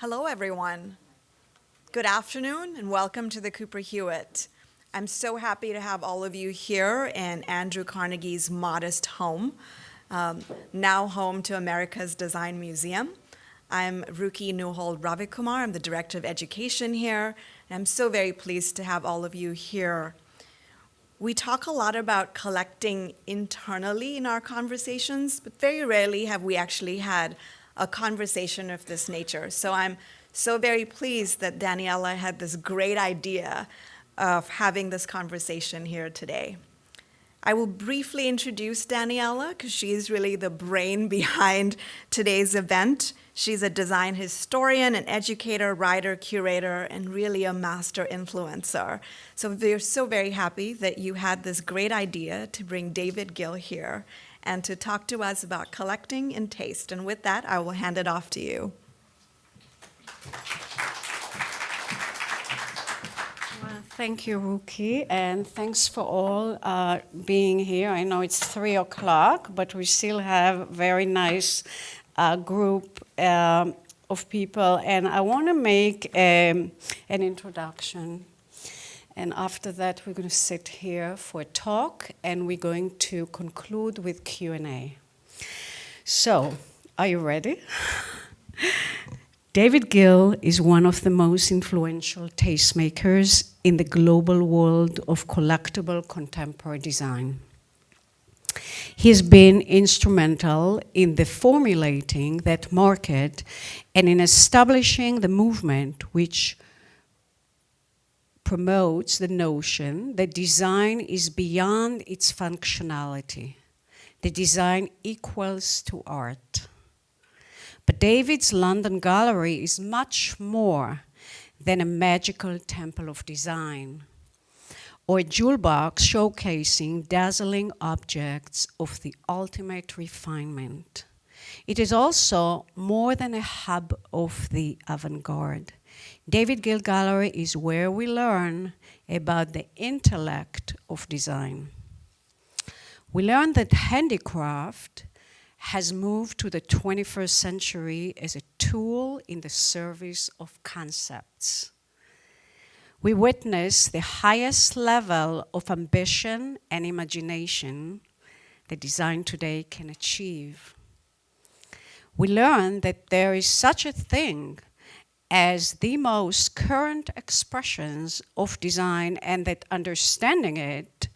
Hello, everyone. Good afternoon, and welcome to the Cooper Hewitt. I'm so happy to have all of you here in Andrew Carnegie's modest home, um, now home to America's Design Museum. I'm Ruki Neuhold Ravikumar. I'm the Director of Education here, and I'm so very pleased to have all of you here. We talk a lot about collecting internally in our conversations, but very rarely have we actually had a conversation of this nature. So I'm so very pleased that Daniela had this great idea of having this conversation here today. I will briefly introduce Daniela because she's really the brain behind today's event. She's a design historian, an educator, writer, curator, and really a master influencer. So we're so very happy that you had this great idea to bring David Gill here and to talk to us about collecting and taste. And with that, I will hand it off to you. Thank you, Ruki, and thanks for all uh, being here. I know it's three o'clock, but we still have a very nice uh, group um, of people, and I want to make um, an introduction. And after that, we're going to sit here for a talk, and we're going to conclude with Q&A. So, are you ready? David Gill is one of the most influential tastemakers in the global world of collectible contemporary design. He has been instrumental in the formulating that market and in establishing the movement which promotes the notion that design is beyond its functionality. The design equals to art. But David's London Gallery is much more than a magical temple of design or a jewel box showcasing dazzling objects of the ultimate refinement. It is also more than a hub of the avant-garde. David Gill Gallery is where we learn about the intellect of design. We learn that handicraft has moved to the 21st century as a tool in the service of concepts. We witness the highest level of ambition and imagination that design today can achieve. We learn that there is such a thing as the most current expressions of design and that understanding it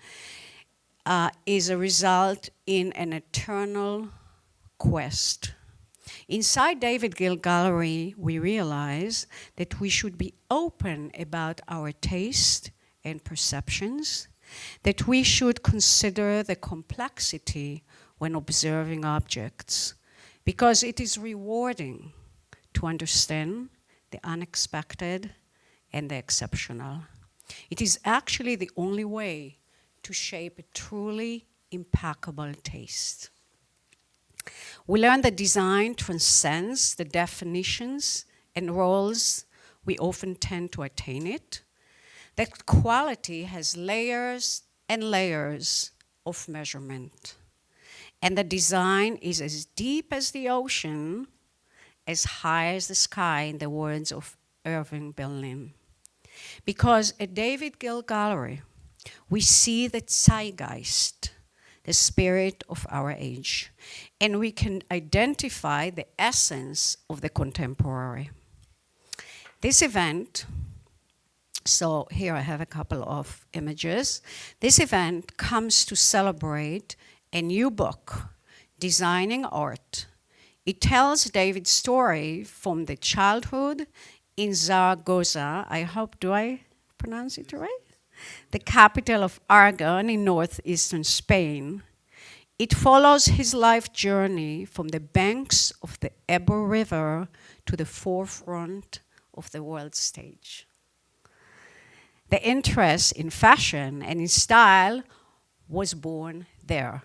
uh, is a result in an eternal quest. Inside David Gill Gallery, we realize that we should be open about our taste and perceptions, that we should consider the complexity when observing objects, because it is rewarding to understand the unexpected and the exceptional. It is actually the only way to shape a truly impeccable taste. We learn that design transcends the definitions and roles we often tend to attain it, that quality has layers and layers of measurement, and that design is as deep as the ocean, as high as the sky, in the words of Irving Berlin. Because at David Gill Gallery, we see the zeitgeist, the spirit of our age, and we can identify the essence of the contemporary. This event, so here I have a couple of images. This event comes to celebrate a new book, Designing Art. It tells David's story from the childhood in Zaragoza. I hope, do I pronounce it right? The capital of Aragon in northeastern Spain it follows his life journey from the banks of the Ebro River to the forefront of the world stage. The interest in fashion and in style was born there,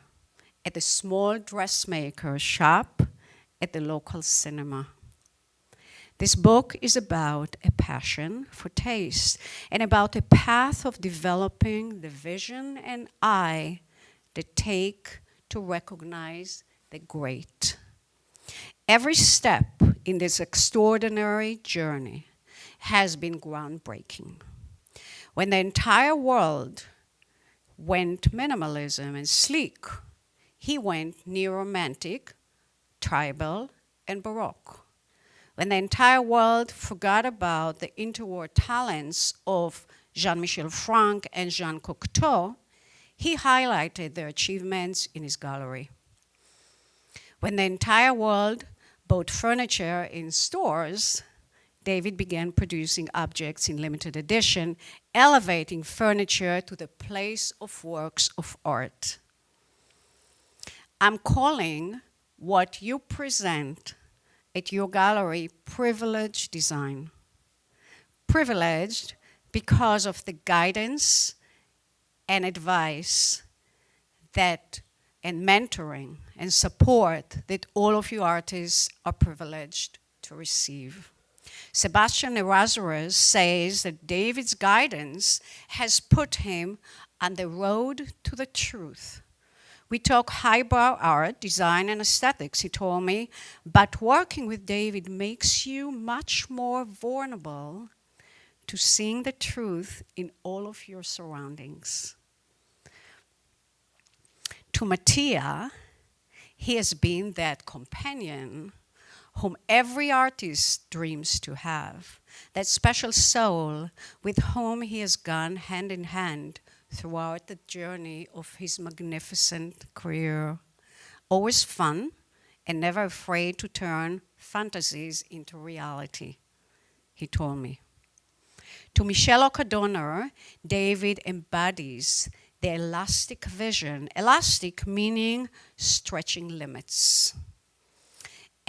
at the small dressmaker shop at the local cinema. This book is about a passion for taste and about a path of developing the vision and eye that take to recognize the great. Every step in this extraordinary journey has been groundbreaking. When the entire world went minimalism and sleek, he went neo-romantic, tribal, and baroque. When the entire world forgot about the interwar talents of Jean-Michel Frank and Jean Cocteau, he highlighted their achievements in his gallery. When the entire world bought furniture in stores, David began producing objects in limited edition, elevating furniture to the place of works of art. I'm calling what you present at your gallery privileged design. Privileged because of the guidance and advice that and mentoring and support that all of you artists are privileged to receive. Sebastian Errázuriz says that David's guidance has put him on the road to the truth. We talk highbrow art, design, and aesthetics, he told me, but working with David makes you much more vulnerable to seeing the truth in all of your surroundings. To Mattia, he has been that companion whom every artist dreams to have, that special soul with whom he has gone hand in hand throughout the journey of his magnificent career. Always fun and never afraid to turn fantasies into reality, he told me. To Michele Oka Doner, David embodies the elastic vision, elastic meaning stretching limits.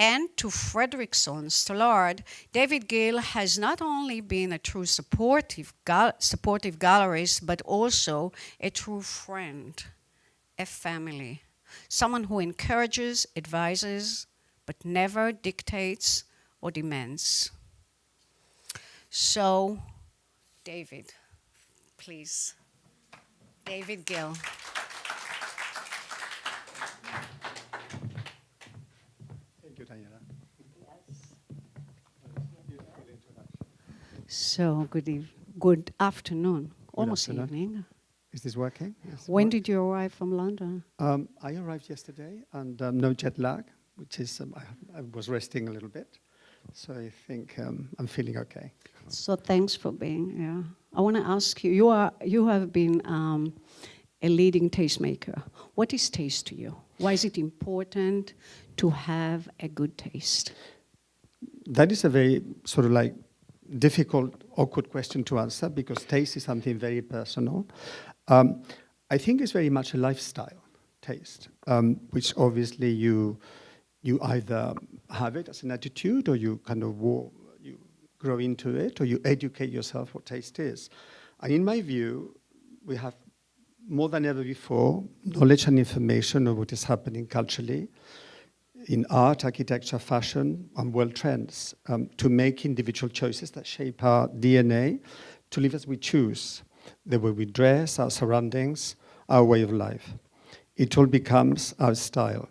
And to Fredrikson Stallard, David Gill has not only been a true supportive, gal supportive gallerist, but also a true friend, a family, someone who encourages, advises, but never dictates or demands. So David, please. David Gill. You, Daniela. So good, eve- good afternoon, almost afternoon. evening. Is this working? Yes. When Work- did you arrive from London? Um, I arrived yesterday and um, no jet lag, which is, um, I, I was resting a little bit. So I think um, I'm feeling okay. So thanks for being here. I want to ask you, you, are, you have been um, a leading tastemaker. What is taste to you? Why is it important to have a good taste? That is a very sort of like difficult, awkward question to answer because taste is something very personal. Um, I think it's very much a lifestyle taste, um, which obviously you you either have it as an attitude or you kind of wo- you grow into it or you educate yourself what taste is. And in my view, we have more than ever before knowledge and information of what is happening culturally in art, architecture, fashion, and world trends um, to make individual choices that shape our DNA to live as we choose, the way we dress, our surroundings, our way of life. It all becomes our style.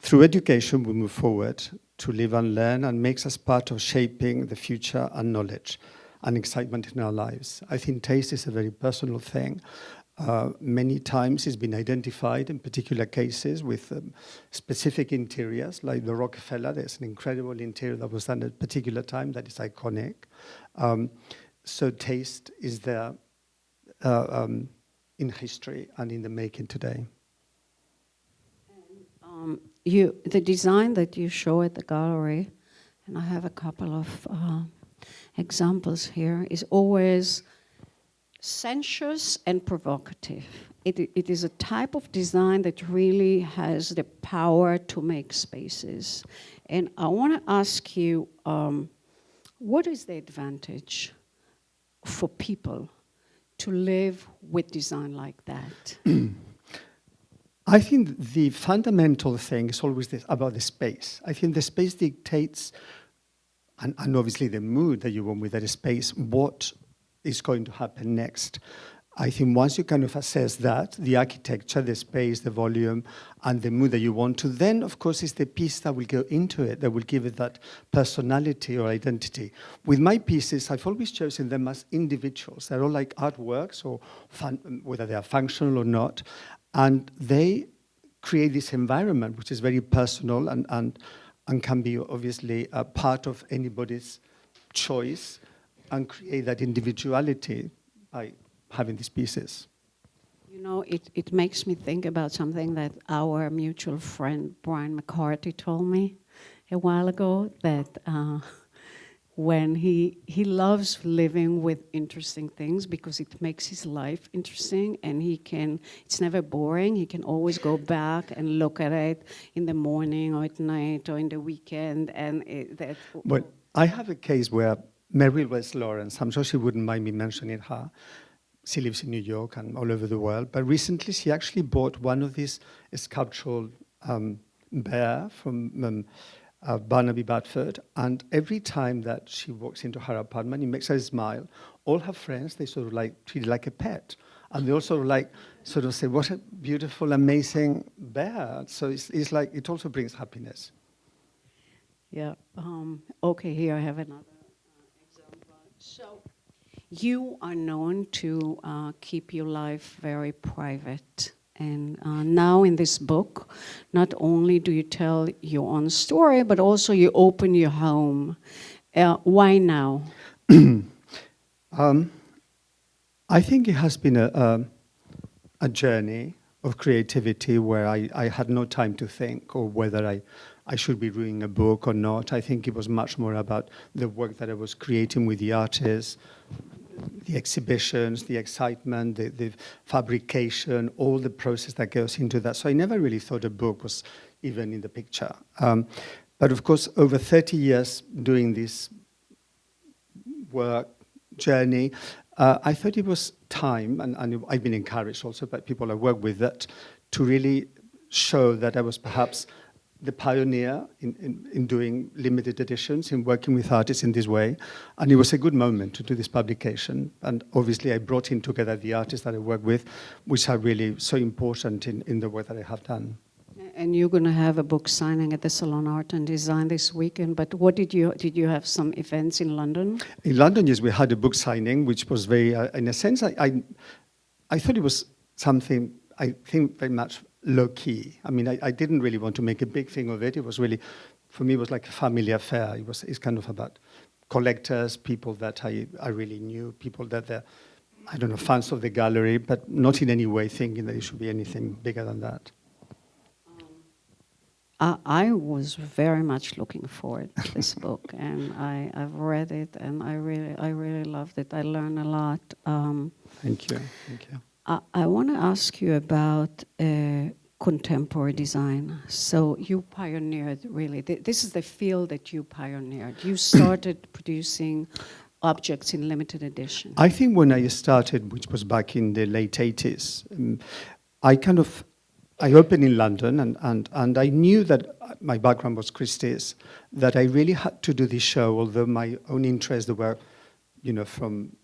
Through education, we move forward to live and learn and makes us part of shaping the future and knowledge and excitement in our lives. I think taste is a very personal thing. Uh, many times it's been identified in particular cases with um, specific interiors, like the Rockefeller. There's an incredible interior that was done at a particular time that is iconic. Um, so taste is there uh, um, in history and in the making today. Um, you, the design that you show at the gallery, and I have a couple of uh, examples here, is always sensuous and provocative. It, it is a type of design that really has the power to make spaces. And I want to ask you, um, what is the advantage for people to live with design like that? I think the fundamental thing is always this, about the space. I think the space dictates, and, and obviously the mood that you want with that space, what is going to happen next. I think once you kind of assess that, the architecture, the space, the volume, and the mood that you want to, then of course it's the piece that will go into it, that will give it that personality or identity. With my pieces, I've always chosen them as individuals. They're all like artworks, or fun, whether they are functional or not, and they create this environment which is very personal and, and, and can be obviously a part of anybody's choice and create that individuality by having these pieces. You know, it, it makes me think about something that our mutual friend Brian McCarthy told me a while ago that uh, when he, he loves living with interesting things because it makes his life interesting and he can, it's never boring. He can always go back and look at it in the morning or at night or in the weekend and it, that. Well, I have a case where Mary Wells Lawrence, I'm sure she wouldn't mind me mentioning her, she lives in New York and all over the world, but recently she actually bought one of these sculptural um, bear from um, uh, Barnaby Barford, and every time that she walks into her apartment, it makes her smile. All her friends, they sort of like treat her like a pet. And they of like, sort of say, what a beautiful, amazing bear. So it's, it's like, it also brings happiness. Yeah. Um, okay, here I have another uh, example. So, you are known to uh, keep your life very private. And uh, now in this book, not only do you tell your own story, but also you open your home. Uh, why now? Um, I think it has been a, a, a journey of creativity where I, I had no time to think or whether I, I should be reading a book or not. I think it was much more about the work that I was creating with the artists, the exhibitions, the excitement, the, the fabrication, all the process that goes into that. So I never really thought a book was even in the picture. Um, but of course, over 30 years doing this work, journey, uh, I thought it was time, and, and I've been encouraged also by people I work with, that to really show that I was perhaps the pioneer in, in, in, doing limited editions, in working with artists in this way. And it was a good moment to do this publication. And obviously I brought in together the artists that I work with, which are really so important in, in the work that I have done. And you're going to have a book signing at the Salon Art and Design this weekend. But what did you did you have some events in London? In London, yes, we had a book signing, which was very, uh, in a sense, I, I, I thought it was something I think very much low key. I mean, I, I, didn't really want to make a big thing of it. It was really, for me, it was like a family affair. It was, it's kind of about collectors, people that I, I really knew, people that they're, I don't know, fans of the gallery, but not in any way thinking that it should be anything bigger than that. I, I was very much looking forward to this book, and I, I've read it, and I really, I really loved it. I learned a lot. Um, Thank you. Thank you. I, I want to ask you about uh, contemporary design. So you pioneered really. Th this is the field that you pioneered. You started producing objects in limited edition. I think when I started, which was back in the late 80s, um, I kind of I opened in London, and, and, and I knew that my background was Christie's, that I really had to do this show, although my own interests were, you know, from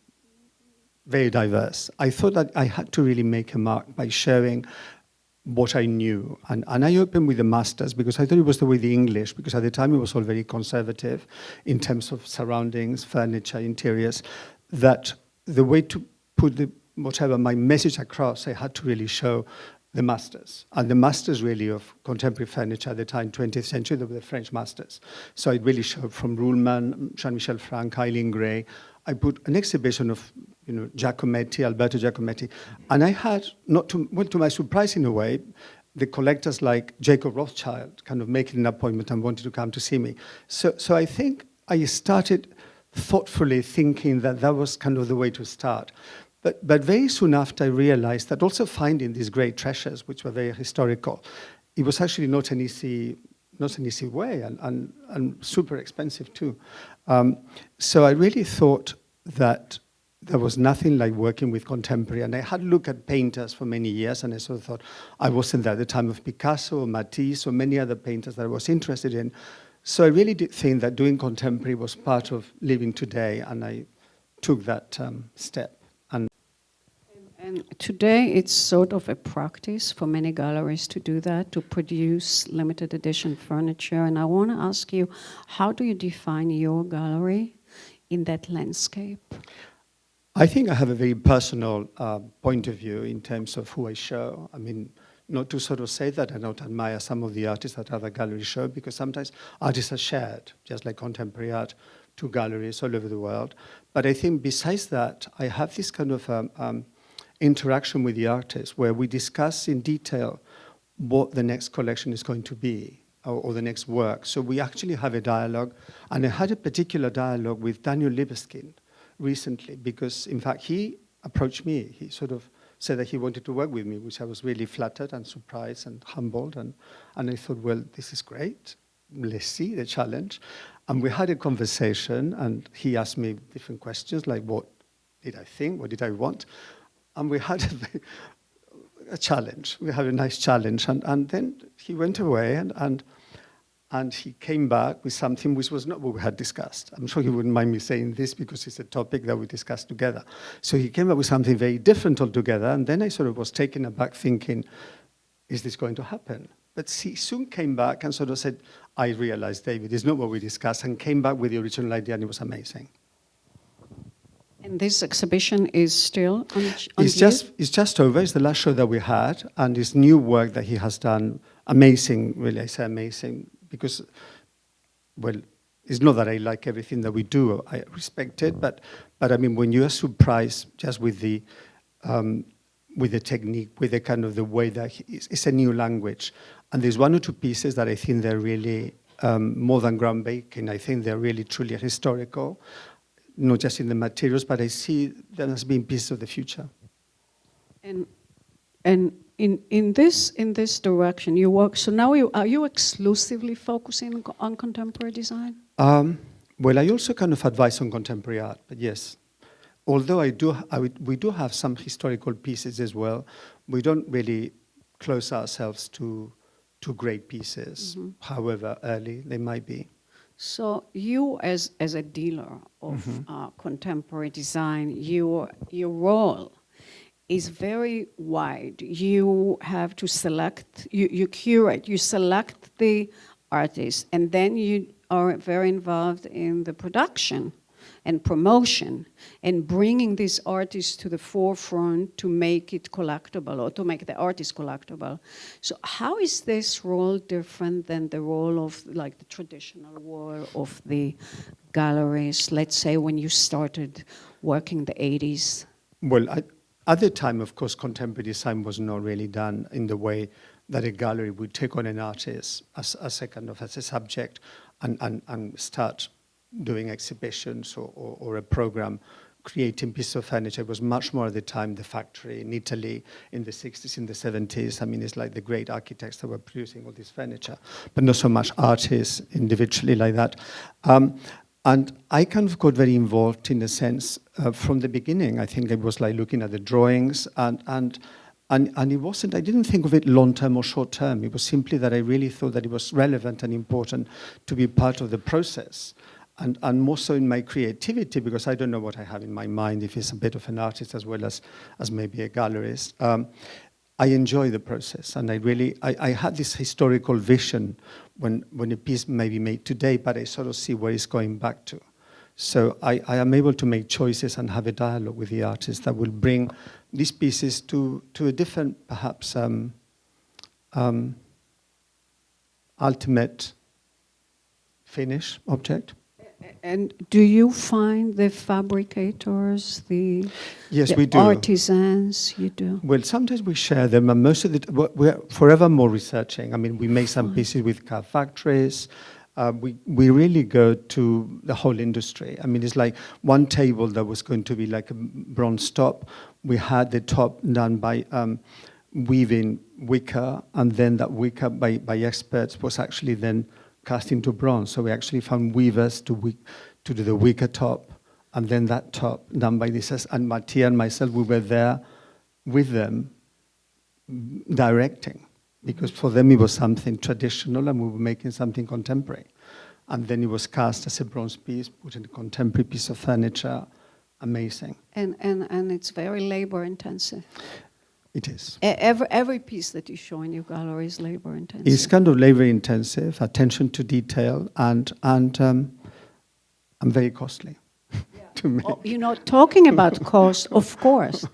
very diverse. I thought that I had to really make a mark by sharing what I knew. And, and I opened with the masters because I thought it was the way the English, because at the time it was all very conservative in terms of surroundings, furniture, interiors, that the way to put the, whatever my message across, I had to really show the masters. And the masters really of contemporary furniture at the time, 20th century, they were the French masters. So it really showed from Ruhlmann, Jean-Michel Frank, Eileen Gray. I put an exhibition of you know, Giacometti, Alberto Giacometti. And I had, not to, well, to my surprise in a way, the collectors like Jacob Rothschild kind of making an appointment and wanted to come to see me. So, so I think I started thoughtfully thinking that that was kind of the way to start. But, but very soon after, I realized that also finding these great treasures, which were very historical, it was actually not an easy, not an easy way and, and, and super expensive too. Um, so I really thought that there was nothing like working with contemporary. And I had looked at painters for many years, and I sort of thought I wasn't there at the time of Picasso or Matisse or many other painters that I was interested in. So I really did think that doing contemporary was part of living today, and I took that um, step. And today it's sort of a practice for many galleries to do that, to produce limited edition furniture. And I want to ask you, how do you define your gallery in that landscape? I think I have a very personal uh, point of view in terms of who I show. I mean, not to sort of say that I don't admire some of the artists that other galleries show, because sometimes artists are shared, just like contemporary art, to galleries all over the world. But I think besides that, I have this kind of um, um, interaction with the artists where we discuss in detail what the next collection is going to be or, or, the next work. So we actually have a dialogue, and I had a particular dialogue with Daniel Libeskind recently because, in fact, he approached me. He sort of said that he wanted to work with me, which I was really flattered and surprised and humbled. And, and I thought, well, this is great. Let's see the challenge. And we had a conversation, and he asked me different questions like, what did I think? What did I want? And we had a, a challenge. We had a nice challenge. And, and then he went away, and, and and he came back with something which was not what we had discussed. I'm sure he wouldn't mind me saying this because it's a topic that we discussed together. So he came up with something very different altogether, and then I sort of was taken aback thinking, is this going to happen? But he soon came back and sort of said, I realized, David, it's not what we discussed, and came back with the original idea, and it was amazing. And this exhibition is still on, on it's just It's just over. It's the last show that we had, and this new work that he has done, amazing, really, I say amazing, because, well, it's not that I like everything that we do. I respect it, but, but I mean, when you are surprised just with the, um, with the technique, with the kind of the way that he, it's, it's, a new language. And there's one or two pieces that I think they're really um, more than groundbreaking. I think they're really truly historical, not just in the materials, but I see them as being pieces of the future. And, and in, in, this, in this direction you work, so now you, are you exclusively focusing on contemporary design? Um, well, I also kind of advise on contemporary art, but yes. Although I do, I would, we do have some historical pieces as well, we don't really close ourselves to, to great pieces, mm -hmm. however early they might be. So you, as, as a dealer of mm -hmm. uh, contemporary design, your, your role is very wide. You have to select, you, you curate, you select the artists, and then you are very involved in the production and promotion and bringing these artists to the forefront to make it collectible or to make the artist collectible. So how is this role different than the role of like the traditional role of the galleries, let's say when you started working the 80s? Well, I, at the time, of course, contemporary design was not really done in the way that a gallery would take on an artist as, as a kind of as a subject and, and, and start doing exhibitions or, or, or a program creating pieces of furniture. It was much more at the time the factory in Italy in the 60s, in the 70s. I mean, it's like the great architects that were producing all this furniture, but not so much artists individually like that. Um, and I kind of got very involved in a sense uh, from the beginning. I think it was like looking at the drawings and, and, and, and it wasn't, I didn't think of it long term or short term. It was simply that I really thought that it was relevant and important to be part of the process. And, and more so in my creativity, because I don't know what I have in my mind, if it's a bit of an artist as well as, as maybe a gallerist. Um, I enjoy the process and I really, I, I, had this historical vision when, when a piece may be made today, but I sort of see where it's going back to. So I, I am able to make choices and have a dialogue with the artist that will bring these pieces to, to a different, perhaps, um, um, ultimate finish object. And do you find the fabricators, the, yes, the we do. artisans, you do? Well, sometimes we share them, and most of the, we're forever more researching. I mean, we make some pieces with car factories. Uh, we, we really go to the whole industry. I mean, it's like one table that was going to be like a bronze top. We had the top done by um, weaving wicker, and then that wicker by, by experts was actually then cast into bronze. So we actually found weavers to, to do the wicker top, and then that top done by this. And Mattia and myself, we were there with them mm, directing, because for them it was something traditional and we were making something contemporary. And then it was cast as a bronze piece, put in a contemporary piece of furniture, amazing. And, and, and it's very labor intensive. It is. Every, every piece that you show in your gallery is labor intensive. It's kind of labor intensive, attention to detail, and and um, and very costly to make. Oh, you know, talking about cost, of course,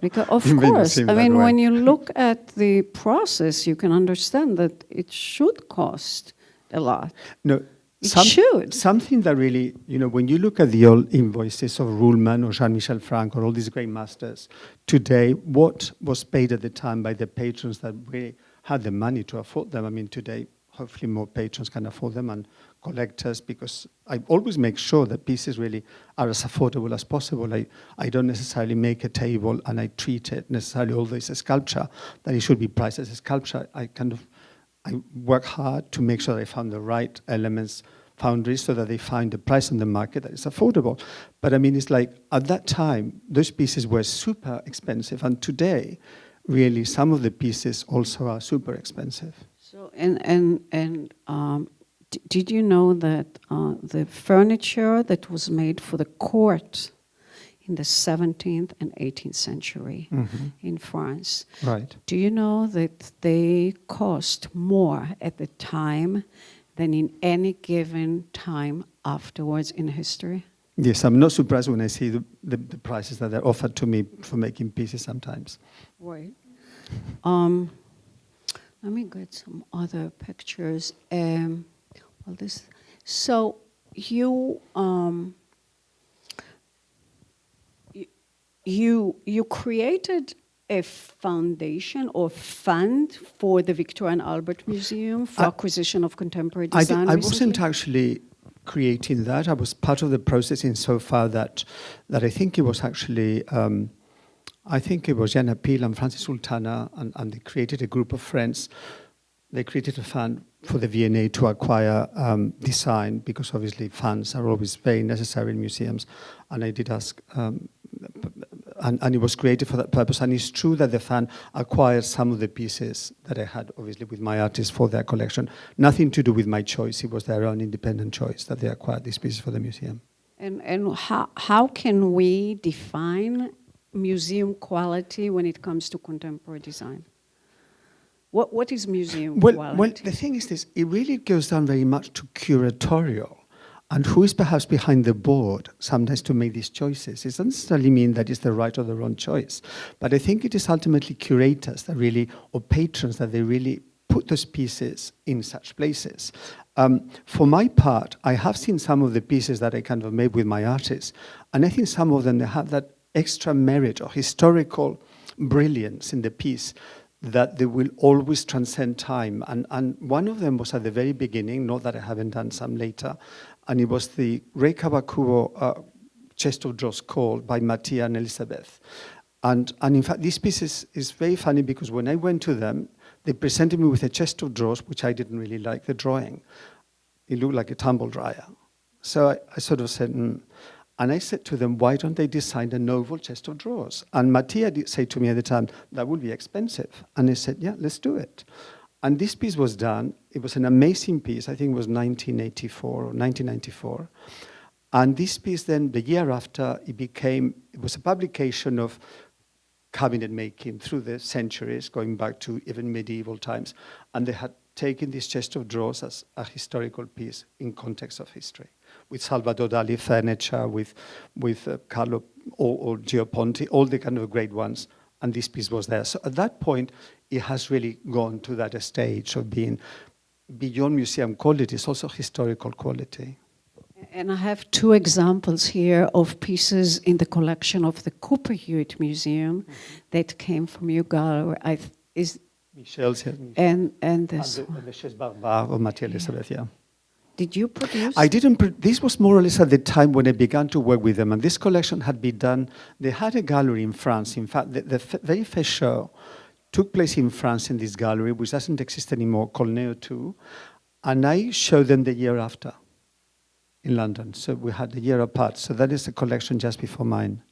because of You course. I mean, way. when you look at the process, you can understand that it should cost a lot. No, It should. Something that really, you know, when you look at the old invoices of Ruhlmann or Jean-Michel Frank or all these great masters, today, what was paid at the time by the patrons that really had the money to afford them? I mean, today, hopefully more patrons can afford them and collectors because I always make sure that pieces really are as affordable as possible. I, I don't necessarily make a table and I treat it necessarily, although it's a sculpture, that it should be priced as a sculpture. I kind of I work hard to make sure I found the right elements, foundries, so that they find the price on the market that is affordable. But I mean, it's like at that time, those pieces were super expensive, and today, really, some of the pieces also are super expensive. So, and, and, and um, did you know that uh, the furniture that was made for the court in the 17th and 18th century in France, Right. do you know that they cost more at the time than in any given time afterwards in history? Yes, I'm not surprised when I see the, the, the prices that are offered to me for making pieces sometimes. Right. Um, let me get some other pictures. Um, well, this. So you um, you you you created a foundation or fund for the Victoria and Albert Museum for I- acquisition of contemporary design. I recently? wasn't actually creating that. I was part of the process insofar that that I think it was actually um, I think it was Jana Peel and Francis Sultana and, and they created a group of friends. They created a fund for the V&A to acquire um, design because obviously funds are always very necessary in museums. And I did ask um, and, and it was created for that purpose. And it's true that the fan acquired some of the pieces that I had, obviously, with my artists for their collection. Nothing to do with my choice. It was their own independent choice that they acquired these pieces for the museum. And, and how, how can we define museum quality when it comes to contemporary design? What, what is museum Well, quality? well, the thing is this, it really goes down very much to curatorial and who is perhaps behind the board sometimes to make these choices. It doesn't necessarily mean that it's the right or the wrong choice, but I think it is ultimately curators that really, or patrons that they really put those pieces in such places. Um, for my part, I have seen some of the pieces that I kind of made with my artists, and I think some of them they have that extra merit or historical brilliance in the piece that they will always transcend time. And, and one of them was at the very beginning, not that I haven't done some later, and it was the Rei Kawakubo uh, chest of drawers called by Mattia and Elizabeth. And, and in fact, this piece is, is very funny because when I went to them, they presented me with a chest of drawers, which I didn't really like the drawing. It looked like a tumble dryer. So I, I sort of said, mm. and I said to them, why don't they design a novel chest of drawers? And Mattia did say to me at the time, that would be expensive. And I said, yeah, let's do it. And this piece was done. It was an amazing piece. I think it was 1984 or 1994. And this piece then, the year after, it became, it was a publication of cabinet making through the centuries, going back to even medieval times. And they had taken this chest of drawers as a historical piece in context of history, with Salvador Dali furniture, with, with uh, Carlo or, or Gio Ponti, all the kind of great ones. And this piece was there. So at that point, it has really gone to that stage of being beyond museum quality, it's also historical quality. And I have two examples here of pieces in the collection of the Cooper Hewitt Museum that came from. I is Michel's here. and and And this the, and the Chaise Barbare of Mathieu Elizabeth, yeah. Did you produce? I didn't. This was more or less at the time when I began to work with them, and this collection had been done. They had a gallery in France. In fact, the, the f- very first show took place in France in this gallery, which doesn't exist anymore, called Néotu, and I showed them the year after in London. So we had a year apart. So that is the collection just before mine.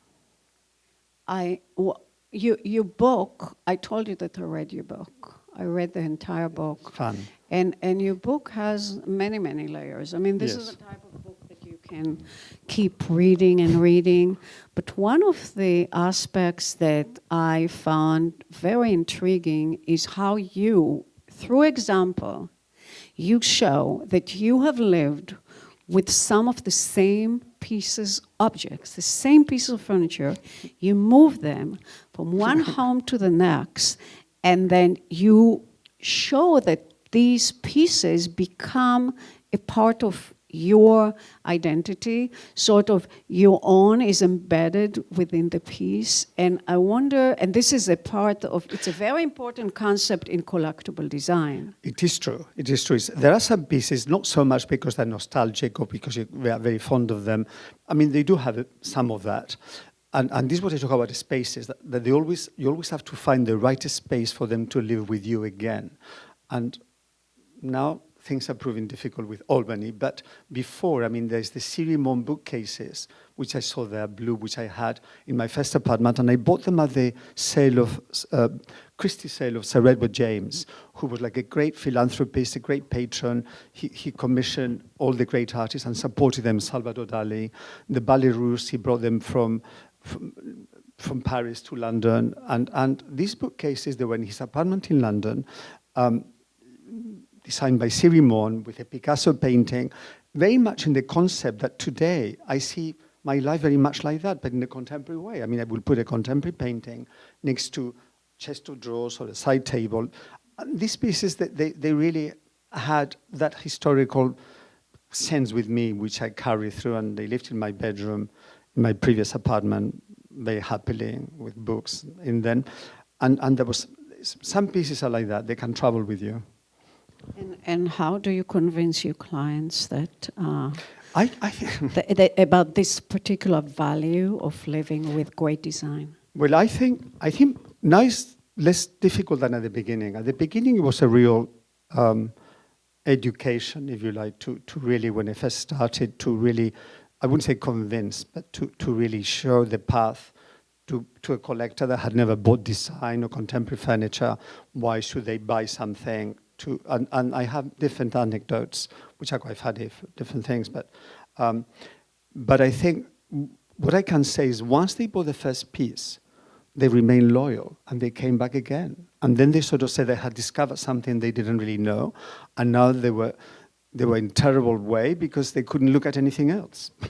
I w- you your book. I told you that I read your book. I read the entire book. Fun. And and your book has many many layers. I mean, this is Yes. the type of book that you can keep reading and reading. But one of the aspects that I found very intriguing is how you, through example, you show that you have lived with some of the same pieces, objects, the same piece of furniture, you move them from one home to the next, and then you show that these pieces become a part of your identity, sort of your own is embedded within the piece. And I wonder, and this is a part of, it's a very important concept in collectible design. It is true. It is true. There are some pieces, not so much because they're nostalgic or because we are very fond of them. I mean, they do have some of that. And, and this is what I talk about the spaces, that, that they always, you always have to find the right space for them to live with you again. And now things are proving difficult with Albany, but before, I mean, there's the Sirimon bookcases, which I saw there, blue, which I had in my first apartment, and I bought them at the sale of, uh, Christie sale of Sir Edward James, who was like a great philanthropist, a great patron. He, he commissioned all the great artists and supported them, Salvador Dali. The Ballet he brought them from, from from Paris to London, and, and these bookcases, they were in his apartment in London, um, designed by Sirimon with a Picasso painting, very much in the concept that today I see my life very much like that, but in a contemporary way. I mean, I will put a contemporary painting next to chest of drawers or a side table. And these pieces, that they, they really had that historical sense with me, which I carry through, and they lived in my bedroom, my previous apartment, very happily with books in them. And, and there was, some pieces are like that, they can travel with you. And, and how do you convince your clients that, uh, I, I about this particular value of living with great design? Well, I think I think now it's less difficult than at the beginning. At the beginning, it was a real um, education, if you like, to to really when I first started to really, I wouldn't say convince, but to to really show the path to, to a collector that had never bought design or contemporary furniture, why should they buy something to, and, and I have different anecdotes, which are quite funny, different things, but, um, but I think what I can say is once they bought the first piece, they remained loyal and they came back again. And then they sort of said they had discovered something they didn't really know, and now they were, they were in terrible way because they couldn't look at anything else.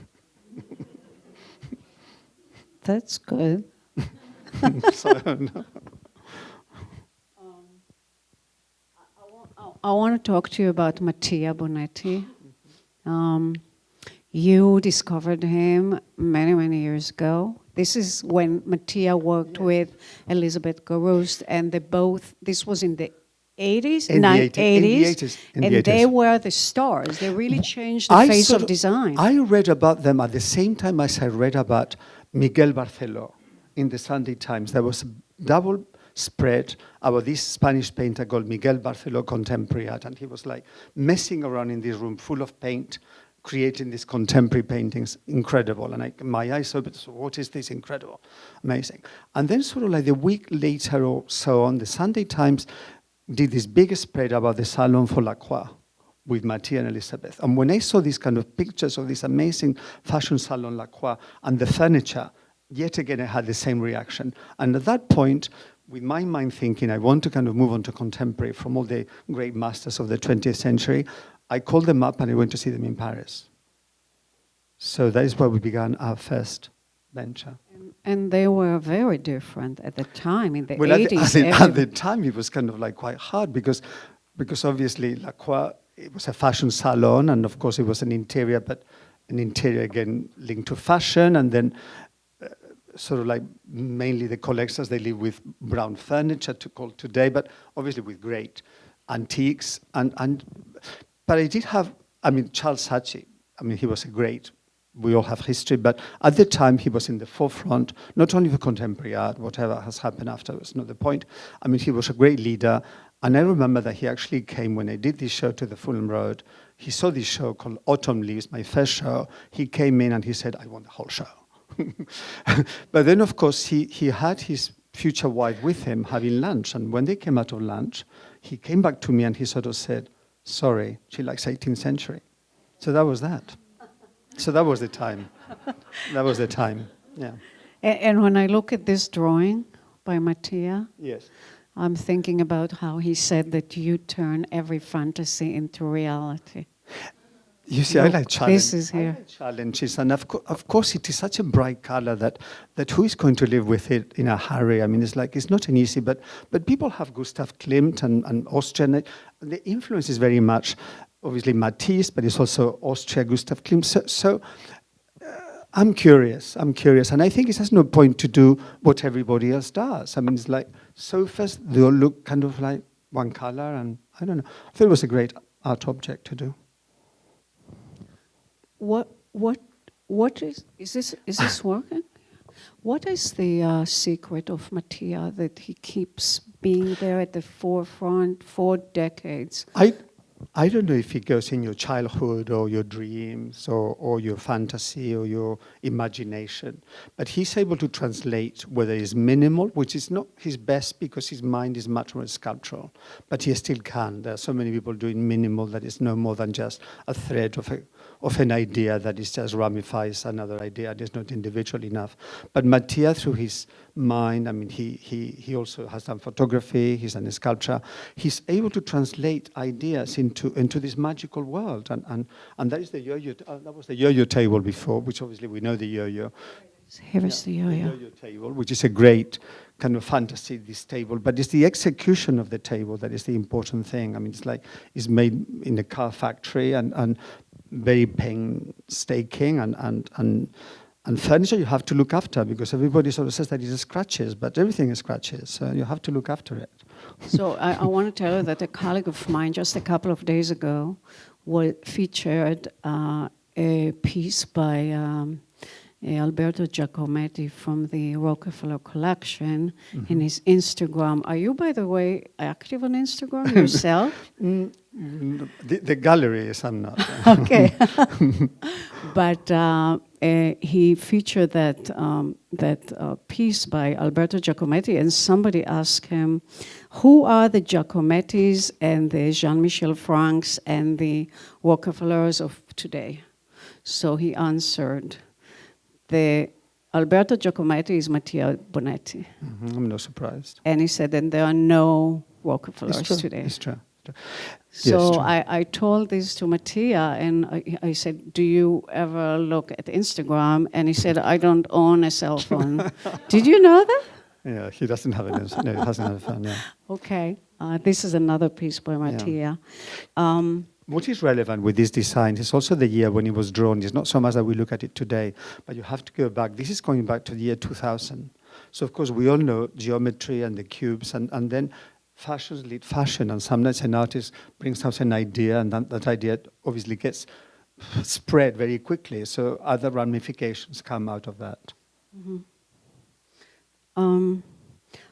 That's good. so, no. I want to talk to you about Mattia Bonetti. Um, you discovered him many, many years ago. This is when Mattia worked with Elizabeth Garouste, and they both, this was in the 80s, In the 80s, in the 80s, 80s, in and the they were the stars. They really changed the I face sort of design. I read about them at the same time as I read about Miguel Barceló in the Sunday Times. There was a double spread about this Spanish painter called Miguel Barceló Contemporary Art, and he was like messing around in this room full of paint, creating these contemporary paintings, incredible. And I, my eyes opened, so what is this incredible, amazing. And then sort of like a week later or so on, the Sunday Times did this big spread about the Salon for Lacroix with Mattia and Elizabeth. And when I saw these kind of pictures of this amazing fashion salon Lacroix and the furniture, yet again I had the same reaction. And at that point, with my mind thinking, I want to kind of move on to contemporary from all the great masters of the 20th century, I called them up and I went to see them in Paris. So that is where we began our first venture. And, they were very different at the time, in the Well, at the, 80s. at, the, at the time, it was kind of like quite hard because, because obviously Lacroix, it was a fashion salon, and of course it was an interior, but an interior again linked to fashion, and then uh, sort of like mainly the collectors, they live with brown furniture to call today, but obviously with great antiques. And, and, but I did have, I mean, Charles Saatchi, I mean, he was a great, we all have history, but at the time he was in the forefront, not only for contemporary art, whatever has happened afterwards, not the point. I mean, he was a great leader. And I remember that he actually came when I did this show to the Fulham Road. He saw this show called Autumn Leaves, my first show. He came in and he said, I want the whole show. but then, of course, he, he had his future wife with him having lunch. And when they came out of lunch, he came back to me and he sort of said, Sorry, she likes 18th century. So that was that. So that was the time. that was the time. Yeah. And, and when I look at this drawing by Mattia, Yes. I'm thinking about how he said that you turn every fantasy into reality. You see, I Look, like this challenges. is I here. like challenges, and of, co- of course, it is such a bright color that that who is going to live with it in a hurry? I mean, it's like it's not an easy, but but people have Gustav Klimt and, and Austrian. The influence is very much, obviously Matisse, but it's also Austria, Gustav Klimt. So. so uh, I'm curious. I'm curious, and I think it has no point to do what everybody else does. I mean, it's like sofas; they all look kind of like one color, and I don't know. I thought it was a great art object to do. What what what is is this is this working? What is the uh, secret of Mattia that he keeps being there at the forefront for decades? I, I don't know if it goes in your childhood or your dreams or, or your fantasy or your imagination, but he's able to translate whether it's minimal, which is not his best because his mind is much more sculptural, but he still can. There are so many people doing minimal that it's no more than just a thread of, a, of an idea that is just ramifies another idea. It is not individual enough. But Mattia, through his mind, I mean, he, he, he also has done photography, he's done sculpture. He's able to translate ideas into, into this magical world. And, and, and that is the yo-yo, uh, that was the yo-yo table before, which obviously we know the yo-yo. Here is the Yeah, yo-yo. yo-yo table, which is a great kind of fantasy, this table, but it's the execution of the table that is the important thing. I mean, it's like it's made in a car factory and, and very painstaking and, and, and, and furniture you have to look after because everybody sort of says that it is scratches, but everything is scratches, so you have to look after it. So I, I want to tell you that a colleague of mine just a couple of days ago wa featured uh, a piece by um, Alberto Giacometti from the Rockefeller collection in his Instagram. Are you, by the way, active on Instagram yourself? Mm, The, the gallery is, I'm not. okay. but uh, uh, he featured that um, that uh, piece by Alberto Giacometti, and somebody asked him, "Who are the Giacomettis and the Jean-Michel Francs and the Rockefellers of today?" So he answered, "The Alberto Giacometti is Mattia Bonetti," Mhm, I'm not surprised. and he said, "And there are no It's Rockefellers true. today." It's true. It's true. Yes, So true. I, I told this to Mattia and I, I said, do you ever look at Instagram? And he said, I don't own a cell phone. Did you know that? Yeah, he doesn't have it. No, he doesn't have a phone. Yeah. Okay. Uh, this is another piece by Mattia. Um, What is relevant with this design is also the year when it was drawn. It's not so much that we look at it today, but you have to go back. This is going back to the year 2000. So, of course, we all know geometry and the cubes, and, and then fashions lead fashion. And sometimes an artist brings out an idea, and that, that idea obviously gets spread very quickly. So, other ramifications come out of that. um,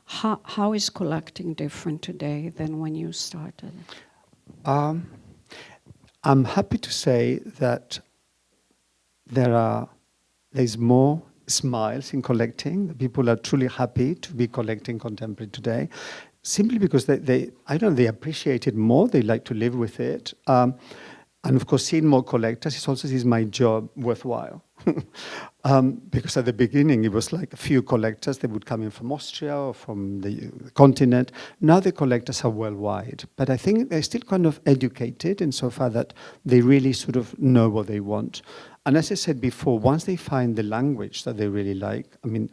how, how is collecting different today than when you started? Um, I'm happy to say that there are there's more smiles in collecting. People are truly happy to be collecting contemporary today, simply because they, they I don't know, they appreciate it more. They like to live with it. Um, and of course, seeing more collectors is also is my job worthwhile. um, because at the beginning, it was like a few collectors. They would come in from Austria or from the continent. Now the collectors are worldwide. But I think they're still kind of educated insofar that they really sort of know what they want. And as I said before, once they find the language that they really like, I mean,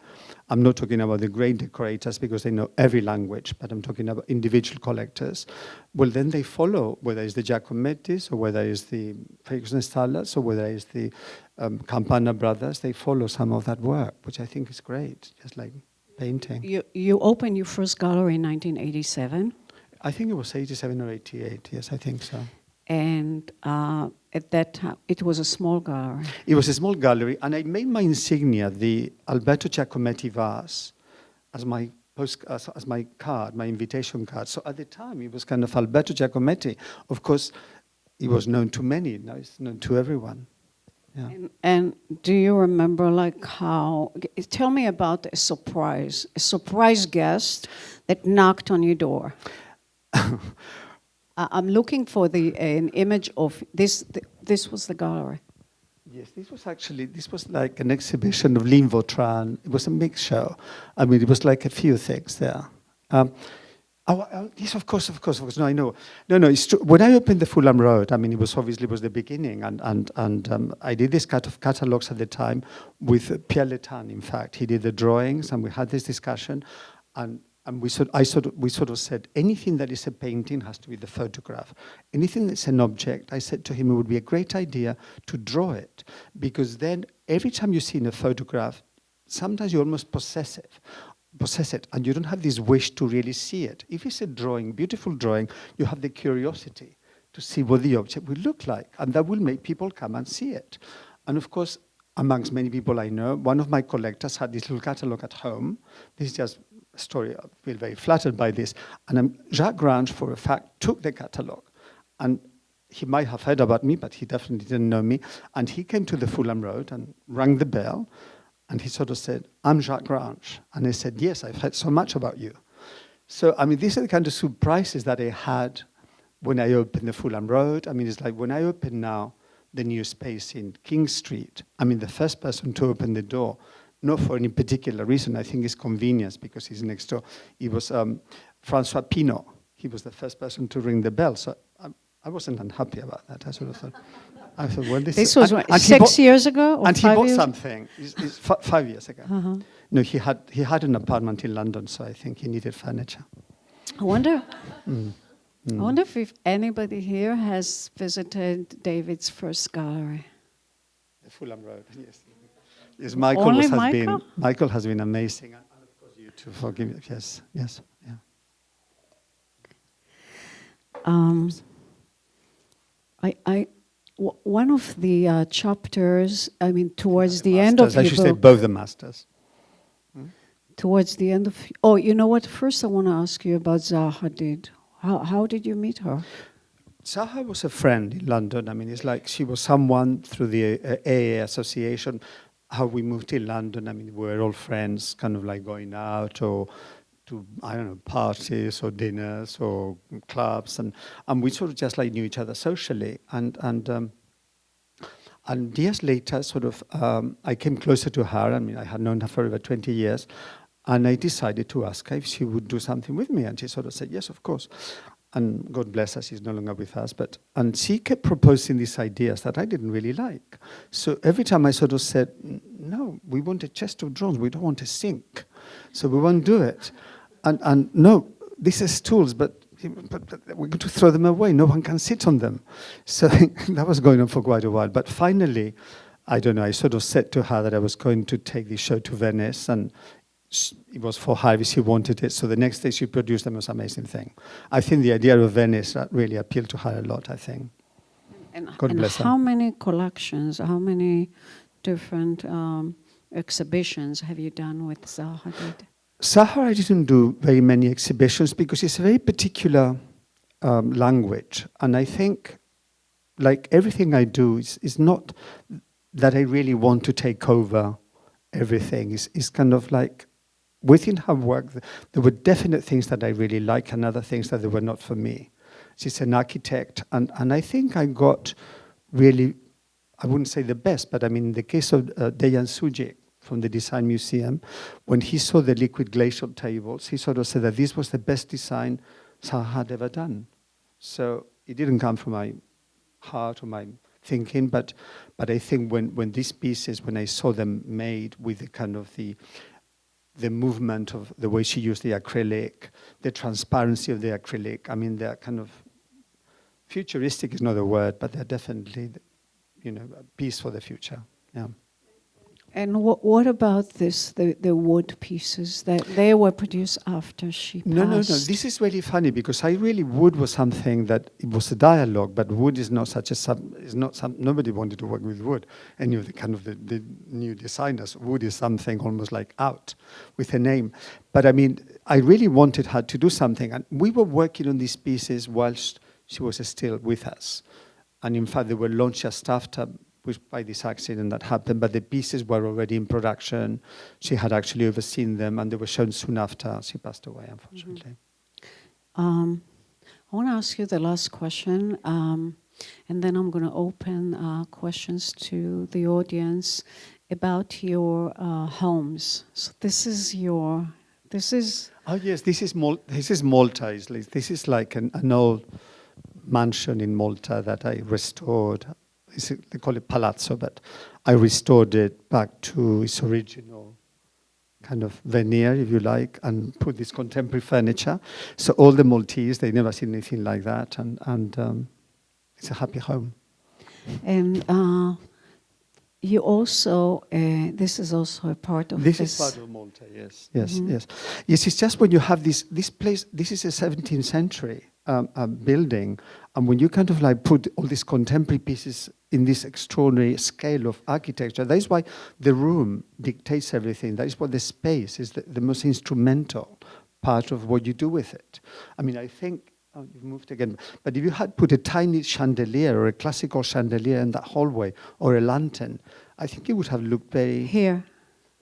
I'm not talking about the great decorators because they know every language, but I'm talking about individual collectors. Well, then they follow, whether it's the Giacomettis or whether it's the Fredrikson Stallards or whether it's the um, Campana brothers, they follow some of that work, which I think is great, just like painting. You, you opened your first gallery in 1987. I think it was 87 or 88, yes, I think so. And uh, at that time, it was a small gallery. It was a small gallery, and I made my insignia, the Alberto Giacometti vase, as my post, as, as my card, my invitation card. So at the time, it was kind of Alberto Giacometti. Of course, he was known to many. Now it's known to everyone. Yeah. And, and do you remember, like, how? Tell me about a surprise, a surprise guest that knocked on your door. I'm looking for the an image of this. th- This was the gallery. Yes, this was actually, this was like an exhibition of Line Vautrin. It was a mixed show. I mean, it was like a few things there. Um, oh, uh, yes, of course, of course, of course. No, I know. No, no, it's true. When I opened the Fulham Road, I mean, it was obviously was the beginning, and and and um, I did this kind of catalogs at the time with Pierre Le-Tan. In fact, he did the drawings, and we had this discussion, and and we sort, I sort of, we sort of said, anything that is a painting has to be the photograph. Anything that's an object, I said to him, it would be a great idea to draw it, because then every time you see in a photograph, sometimes you're almost possess it, possess it, and you don't have this wish to really see it. If it's a drawing, beautiful drawing, you have the curiosity to see what the object will look like, and that will make people come and see it. And of course, amongst many people I know, one of my collectors had this little catalog at home. This is just a story. I feel very flattered by this. And um, Jacques Grange, for a fact, took the catalogue. And he might have heard about me, but he definitely didn't know me. And he came to the Fulham Road and rang the bell. And he sort of said, I'm Jacques Grange. And I said, yes, I've heard so much about you. So, I mean, these are the kind of surprises that I had when I opened the Fulham Road. I mean, it's like when I open now the new space in King Street, I mean, the first person to open the door not for any particular reason. I think it's convenience because he's next door. It was um, Francois Pinault. He was the first person to ring the bell. So I, I wasn't unhappy about that. I sort of thought, I thought, well, this, This was and- and six bought- years ago or and he bought years? something. It's, it's fi- five years ago. Uh-huh. No, he had he had an apartment in London, so I think he needed furniture. I wonder. Mm. I wonder if, if anybody here has visited David's first gallery. The Fulham Road, yes. Yes, Michael Only has Michael? been Michael has been amazing, and of course you too. Forgive me. Yes, yes, yeah. Um, I, I, one of the uh, chapters, I mean, towards the end of I should say book, both the masters. towards the end of, oh, you know what? First, I want to ask you about Zaha Hadid. How, how did you meet her? Zaha was a friend in London. I mean, it's like she was someone through the uh, AA association. How we moved to London. I mean, we were all friends, kind of like going out or to I don't know parties or dinners or clubs, and and we sort of just like knew each other socially. And and um, and years later, sort of, um, I came closer to her. I mean, I had known her for over 20 years. And I decided to ask her if she would do something with me. And she sort of said, yes, of course. And God bless her, she's no longer with us. But And she kept proposing these ideas that I didn't really like. So every time I sort of said, no, we want a chest of drawers, we don't want a sink. So we won't do it. And, and no, these are stools, but but, but we're going to throw them away. No one can sit on them. So that was going on for quite a while. But finally, I don't know, I sort of said to her that I was going to take the show to Venice and it was for her if she wanted it. So the next day she produced the most amazing thing. I think the idea of Venice really appealed to her a lot, I think. And, God and bless her. how many collections, how many different um, exhibitions have you done with Zaha Hadid? Sahara I didn't do very many exhibitions because it's a very particular um, language. And I think, like everything I do, is, is not that I really want to take over everything. It's, it's kind of like within her work, there were definite things that I really like and other things that they were not for me. She's an architect, and, and I think I got really, I wouldn't say the best, but I mean, in the case of uh, Deyan from the Design Museum, when he saw the liquid glacial tables, he sort of said that this was the best design Zaha had ever done. So it didn't come from my heart or my thinking, but but I think when when these pieces, when I saw them made with the kind of the the movement of the way she used the acrylic, the transparency of the acrylic. I mean, they're kind of futuristic is not a word, but they're definitely, you know, a piece for the future. Yeah. And what, what about this, the, the wood pieces that they were produced after she passed? No, no, no. This is really funny because I really wood was something that it was a dialogue, but wood is not such a sub. Is not some. Nobody wanted to work with wood. Any of the kind of the, the new designers, wood is something almost like out with a name. But I mean, I really wanted her to do something, and we were working on these pieces whilst she was still with us, and in fact, they were launched just after. Which by this accident that happened, but the pieces were already in production. She had actually overseen them, and they were shown soon after she passed away, unfortunately. Um, I want to ask you the last question. Um, And then I'm going to open uh, questions to the audience about your uh, homes. So this is your, this is, Oh yes, this is Mal- this is Malta. This is like an, an old mansion in Malta that I restored. They call it palazzo, but I restored it back to its original kind of veneer, if you like, and put this contemporary furniture. So all the Maltese, they never seen anything like that, and and um, it's a happy home. and uh, you also, uh, this is also a part of This this. is part of Malta, yes, yes, yes. Yes, it's just when you have this, this place, this is a 17th century um, um, building, and when you kind of like put all these contemporary pieces in this extraordinary scale of architecture, that is why the room dictates everything. That is what the space is the, the most instrumental part of what you do with it. I mean, I think, oh, you've moved again, but if you had put a tiny chandelier or a classical chandelier in that hallway or a lantern, I think it would have looked very Here.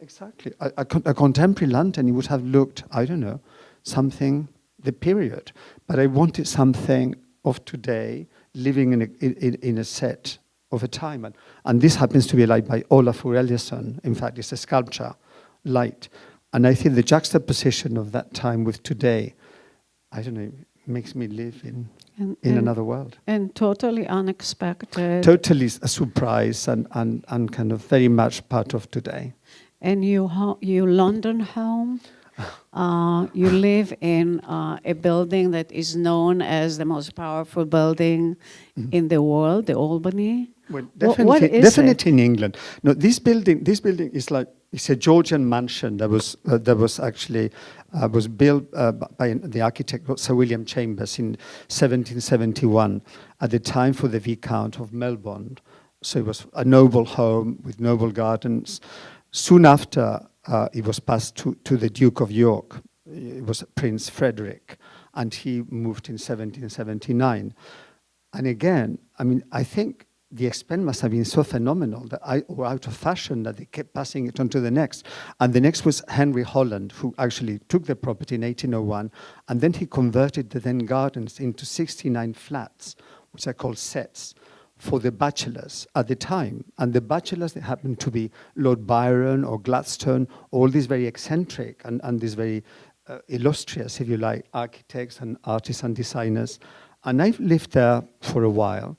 Exactly. A, a, a contemporary lantern, it would have looked, I don't know, something, the period. But I wanted something of today, living in a, in, in a set of a time. And, and this happens to be light by Olafur Eliasson. In fact, it's a sculpture, light. And I think the juxtaposition of that time with today, I don't know, makes me live in, And, in and, another world. and totally unexpected. Totally a surprise and, and, and kind of very much part of today. and you you London home. Uh, you live in uh, a building that is known as the most powerful building in the world, the Albany. Well, definitely, what is definitely in England. No, this building, this building is like it's a Georgian mansion that was uh, that was actually uh, was built uh, by the architect Sir William Chambers in 1771 at the time for the Viscount of Melbourne. So it was a noble home with noble gardens. Soon after, uh, it was passed to, to the Duke of York. It was Prince Frederick, and he moved in 1779. And again, I mean, I think the expense must have been so phenomenal that I, or out of fashion that they kept passing it on to the next. And the next was Henry Holland, who actually took the property in 1801, and then he converted the then gardens into 69 flats, which are called sets, for the bachelors at the time. And the bachelors, they happened to be Lord Byron or Gladstone, all these very eccentric and, and these very uh, illustrious, if you like, architects and artists and designers. And I've lived there for a while.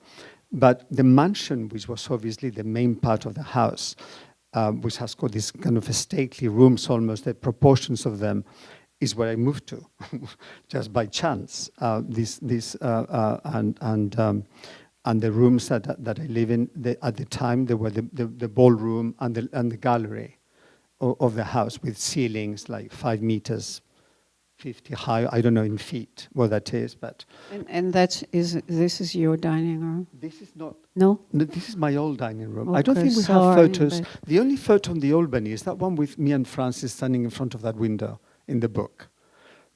But the mansion, which was obviously the main part of the house, um, which has got these kind of stately rooms almost, the proportions of them, is where I moved to, just by chance. Uh, this, this, uh, uh, and, and, um, and the rooms that, that, I live in, at the time, there were the, the, the ballroom and the, and the gallery of, of the house with ceilings like five meters 50 high. I don't know in feet what that is, but And, and that's is this is your dining room? this is not. No. No, this is my old dining room. I don't think we sorry, have photos. The only photo on the Albany is that one with me and Francis standing in front of that window in the book.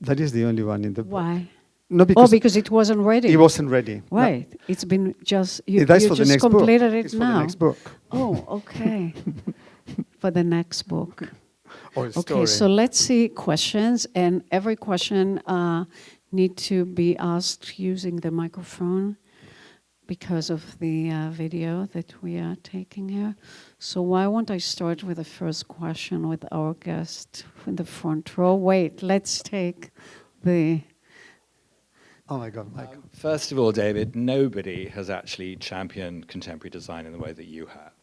That is the only one in the book. Why? No, oh, because because it wasn't ready. it wasn't ready. No. Right. It's been just you, Yeah, that's you for the just next book. completed it It's for now. the next book Oh, okay. For the next book. Or a Okay, so let's see questions, and every question uh, need to be asked using the microphone because of the uh, video that we are taking here. So why won't I start with the first question with our guest in the front row? Wait, let's take the. oh my God, Michael. Um, First of all, David, nobody has actually championed contemporary design in the way that you have.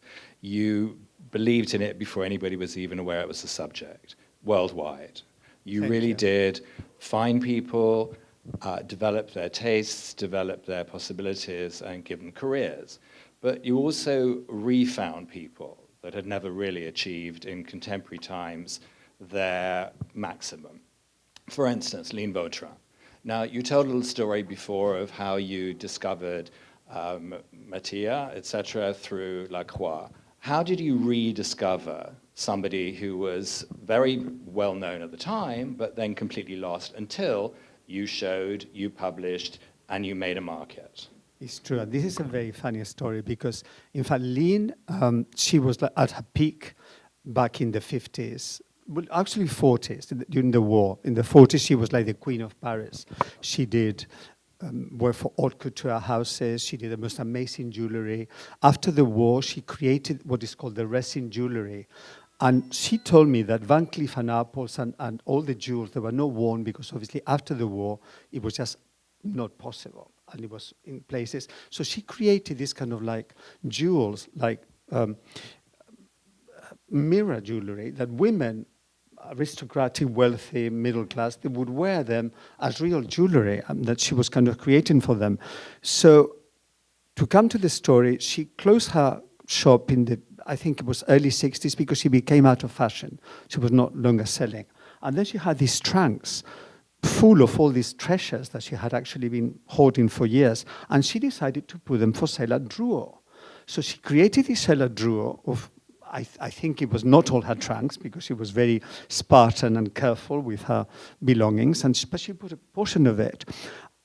You believed in it before anybody was even aware it was a subject worldwide. You Thank really you. did find people, uh, develop their tastes, develop their possibilities, and give them careers. But you also refound people that had never really achieved in contemporary times their maximum. For instance, Line Vautrin. Now, you told a little story before of how you discovered um, Mattia, etc., through Lacroix. How did you rediscover somebody who was very well known at the time, but then completely lost until you showed, you published, and you made a market? It's true. And this is a very funny story because, in fact, Line, um, she was at her peak back in the 50s. Well, actually 40s, during the war. In the 40s, she was like the queen of Paris. She did um, for haute couture houses. She did the most amazing jewelry. After the war, she created what is called the resin jewelry. And she told me that Van Cleef and Arpels and, and all the jewels, they were not worn because obviously after the war, it was just not possible. And it was in places. So she created this kind of like jewels, like um, mirror jewelry that women, aristocratic, wealthy, middle class, they would wear them as real jewelry um, that she was kind of creating for them. So to come to the story, she closed her shop in the, I think it was early 60s because she became out of fashion. She was not longer selling. And then she had these trunks full of all these treasures that she had actually been hoarding for years. And she decided to put them for sale at Drouot. So she created this sale at of I, th I, think it was not all her trunks because she was very Spartan and careful with her belongings, and she, but she put a portion of it.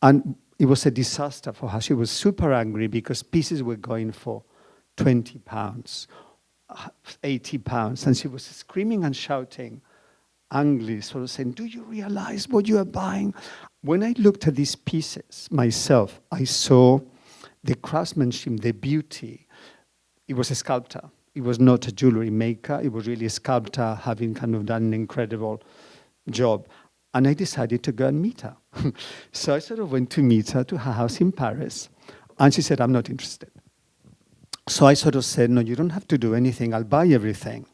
And it was a disaster for her. She was super angry because pieces were going for 20 pounds, uh, 80 pounds, and she was screaming and shouting angrily, sort of saying, do you realize what you are buying? When I looked at these pieces myself, I saw the craftsmanship, the beauty. It was a sculptor he was not a jewelry maker. He was really a sculptor, having kind of done an incredible job. And I decided to go and meet her. so I sort of went to meet her to her house in Paris. And she said, I'm not interested. So I sort of said, no, you don't have to do anything. I'll buy everything.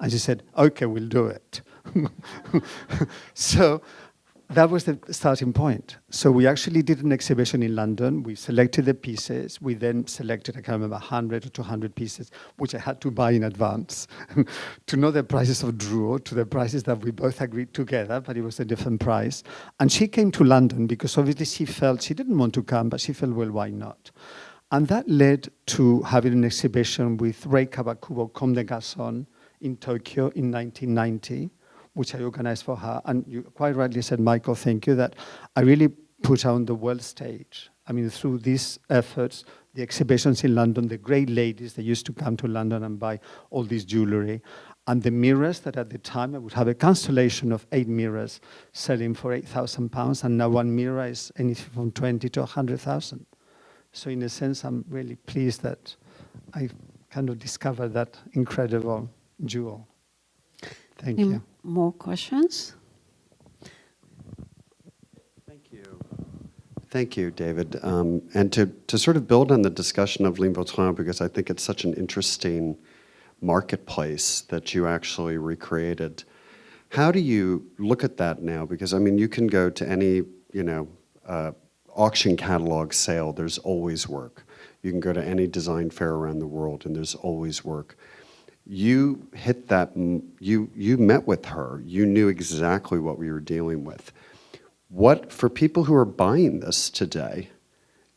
And she said, okay, we'll do it. so that was the starting point. So we actually did an exhibition in London. We selected the pieces. We then selected, I can't remember, 100 or 200 pieces, which I had to buy in advance to know the prices of Drouot, to the prices that we both agreed together, but it was a different price. And she came to London because obviously she felt, she didn't want to come, but she felt, well, why not? And that led to having an exhibition with Rei Kawakubo Comme des Garçons in Tokyo in 1990 which I organized for her. And you quite rightly said, Michael, thank you, that I really put on the world stage. I mean, through these efforts, the exhibitions in London, the great ladies that used to come to London and buy all this jewelry, and the mirrors that at the time I would have a constellation of eight mirrors selling for 8,000 pounds, and now one mirror is anything from 20 to 100,000. So in a sense, I'm really pleased that I kind of discovered that incredible jewel. Thank Any you. More questions? Thank you. Thank you, David. Um, and to, to sort of build on the discussion of Line Vautrin, because I think it's such an interesting marketplace that you actually recreated. How do you look at that now? Because I mean, you can go to any, you know, uh, auction catalog sale, there's always work. You can go to any design fair around the world and there's always work you hit that, you, you met with her, you knew exactly what we were dealing with. What, for people who are buying this today,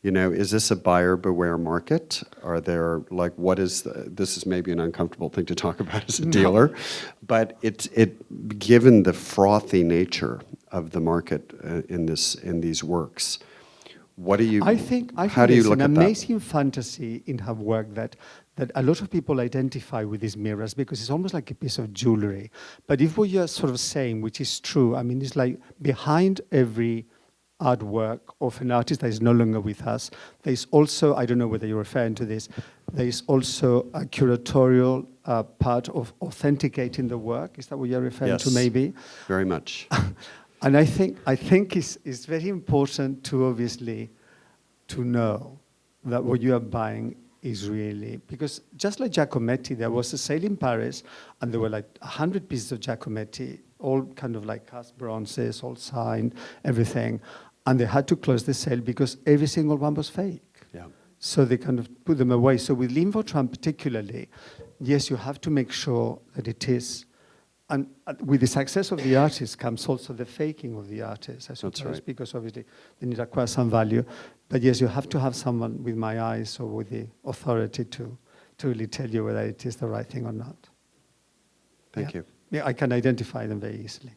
you know, is this a buyer beware market? Are there, like, what is, the, this is maybe an uncomfortable thing to talk about as a dealer, but it's, it, given the frothy nature of the market uh, in this, in these works, what do you, I think, I how think do you look an at that? amazing fantasy in her work that that a lot of people identify with these mirrors because it's almost like a piece of jewelry. But if what you're sort of saying, which is true, I mean, it's like behind every artwork of an artist that is no longer with us, there's also, I don't know whether you're referring to this, there's also a curatorial uh, part of authenticating the work. Is that what you're referring yes, to maybe? very much. and I think, I think it's, it's very important to obviously to know that what you are buying is really, because just like Giacometti, there was a sale in Paris and there were like 100 pieces of Giacometti, all kind of like cast bronzes, all signed, everything. And they had to close the sale because every single one was fake. Yeah. So they kind of put them away. So with Line Vautrin particularly, yes, you have to make sure that it is and uh, with the success of the artist comes also the faking of the artist, I suppose, right. because obviously they need to acquire some value. But yes, you have to have someone with my eyes or with the authority to, to really tell you whether it is the right thing or not. Thank yeah. you. Yeah, I can identify them very easily.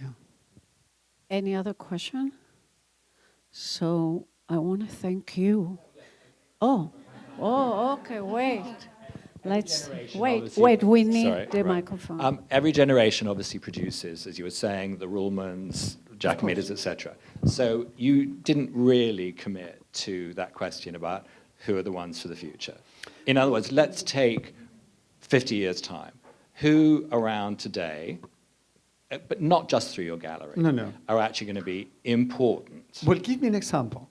Yeah. Any other question? So I want to thank you. Oh, oh, okay, wait. Let's wait. Wait, we need Sorry, the right. microphone. Um, every generation obviously produces, as you were saying, the Ruhlmanns Giacometti's, etc. So you didn't really commit to that question about who are the ones for the future. In other words, let's take 50 years' time. Who around today, uh, but not just through your gallery, No, no. are actually going to be important? Well, give me an example.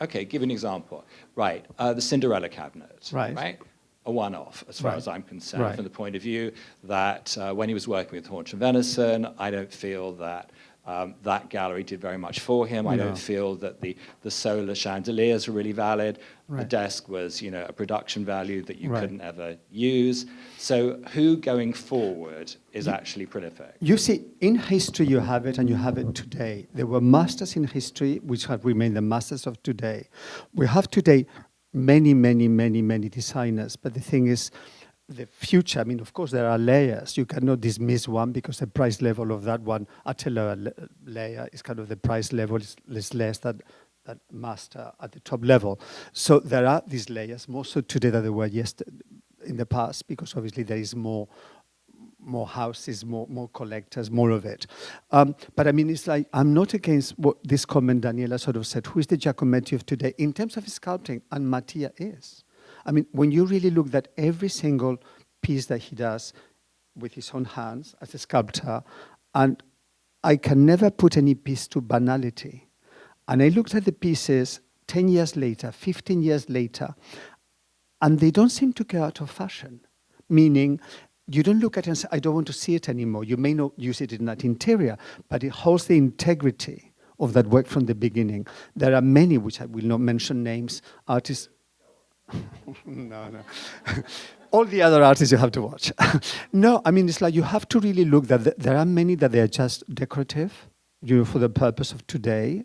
Okay, give an example. Right, uh, the Cinderella cabinet. Right. Right. A one-off, as far Right. as I'm concerned, Right. from the point of view that uh, when he was working with Haunch of Venison, I don't feel that um, that gallery did very much for him. I No. don't feel that the, the solar chandeliers were really valid. The desk was, you know, a production value that you Right. couldn't ever use. So who going forward is actually prolific? You see, in history you have it and you have it today. There were masters in history which have remained the masters of today. We have today many, many, many, many designers, but the thing is, the future, I mean, of course, there are layers. You cannot dismiss one because the price level of that one at a lower layer is kind of the price level is, is less than that master at the top level. So there are these layers, more so today than there were yesterday in the past, because obviously there is more more houses, more more collectors, more of it. Um, but I mean, it's like I'm not against what this comment Daniela sort of said. Who is the Giacometti of today in terms of sculpting? And Mattia is. I mean, when you really look at every single piece that he does with his own hands as a sculptor, and I can never put any piece to banality. And I looked at the pieces 10 years later, 15 years later, and they don't seem to go out of fashion. Meaning, you don't look at it and say, I don't want to see it anymore. You may not use it in that interior, but it holds the integrity of that work from the beginning. There are many, which I will not mention names, artists. no, no. All the other artists you have to watch. no, I mean, it's like you have to really look that there are many that they are just decorative, you know, for the purpose of today.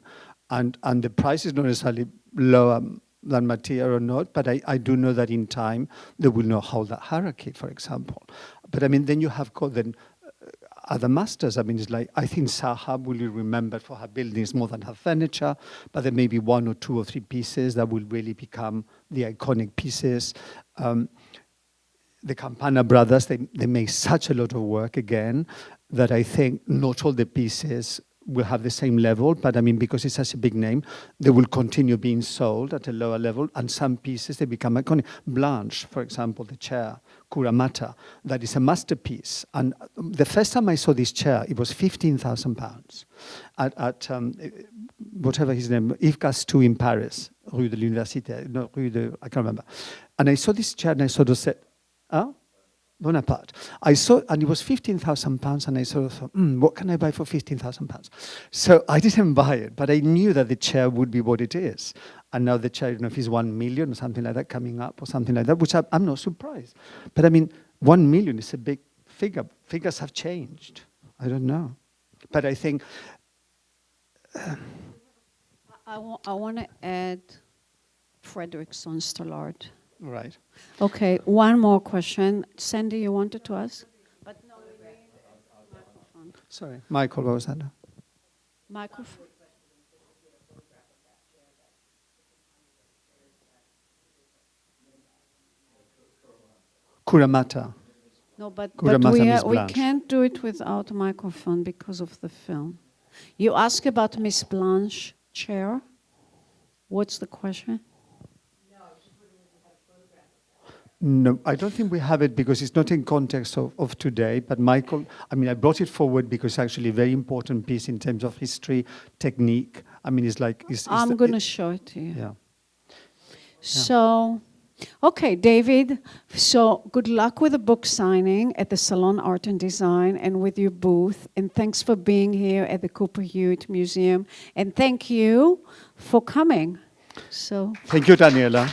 And, and the price is not necessarily lower than Mattia or not, but I, I do know that in time they will not hold that hierarchy, for example. But I mean, then you have got then uh, other masters. I mean, it's like, I think Zaha will be remembered for her buildings more than her furniture, but there may be one or two or three pieces that will really become the iconic pieces. Um, the Campana brothers, they, they make such a lot of work again that I think not all the pieces will have the same level, but I mean, because it's such a big name, they will continue being sold at a lower level, and some pieces, they become iconic. Blanche, for example, the chair, Kuramata, that is a masterpiece. And the first time I saw this chair, it was 15,000 pounds at, at um, whatever his name, Yves Gastou in Paris, Rue de l'Université, no, Rue de, I can't remember. And I saw this chair and I sort of said, Huh? Bonaparte. I saw, and it was 15,000 pounds, and I sort of thought, mm, what can I buy for 15,000 pounds? So I didn't buy it, but I knew that the chair would be what it is. And now the chair, I don't know if it's 1 million or something like that coming up or something like that, which I, I'm not surprised. But I mean, 1 million is a big figure. Figures have changed. I don't know. But I think, I, wa- I want to add Fredrikson Stallard. Right. Okay, one more question. Sandy, you wanted to ask? But no, we need microphone. Sorry. Michael, what was that? Microphone. Kuramata. No, but, Kura but we, Mata, are, we can't do it without a microphone because of the film. You ask about Miss Blanche chair. What's the question? No, I don't think we have it because it's not in context of, of today. But Michael, I mean, I brought it forward because it's actually a very important piece in terms of history, technique. I mean, it's like it's, it's I'm going to show it to you. yeah. So, okay, David. So, good luck with the book signing at the Salon Art and Design and with your booth. And thanks for being here at the Cooper Hewitt Museum. And thank you for coming. So, Thank you, Daniela.